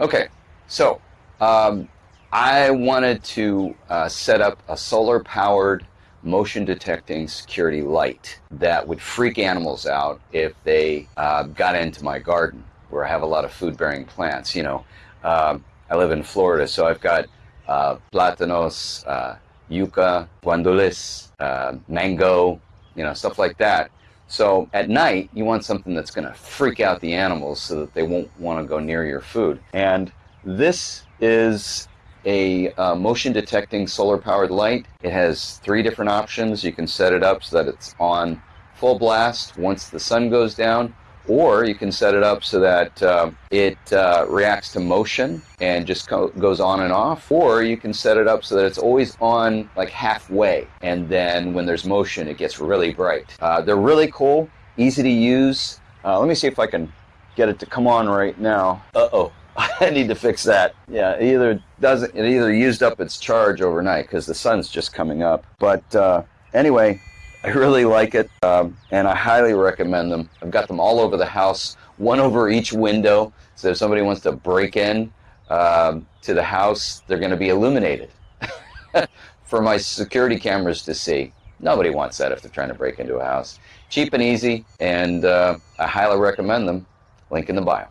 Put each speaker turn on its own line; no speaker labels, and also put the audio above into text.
Okay, so um, I wanted to uh, set up a solar powered motion detecting security light that would freak animals out if they uh, got into my garden where I have a lot of food bearing plants. You know, um, I live in Florida, so I've got uh, platanos, uh, yucca, guandules, uh, mango, you know, stuff like that. So at night, you want something that's going to freak out the animals so that they won't want to go near your food. And this is a uh, motion detecting solar powered light. It has three different options. You can set it up so that it's on full blast once the sun goes down, or you can set it up so that uh, it uh, reacts to motion and just goes on and off, or you can set it up so that it's always on like halfway, and then when there's motion, it gets really bright. Uh, they're really cool, easy to use. Uh, let me see if I can get it to come on right now. Uh oh. I need to fix that. Yeah, it either doesn't it either used up its charge overnight because the sun's just coming up. But uh, anyway, I really like it, um, and I highly recommend them. I've got them all over the house, one over each window, so if somebody wants to break in um, to the house, they're going to be illuminated for my security cameras to see. Nobody wants that if they're trying to break into a house. Cheap and easy, and uh, I highly recommend them. Link in the bio.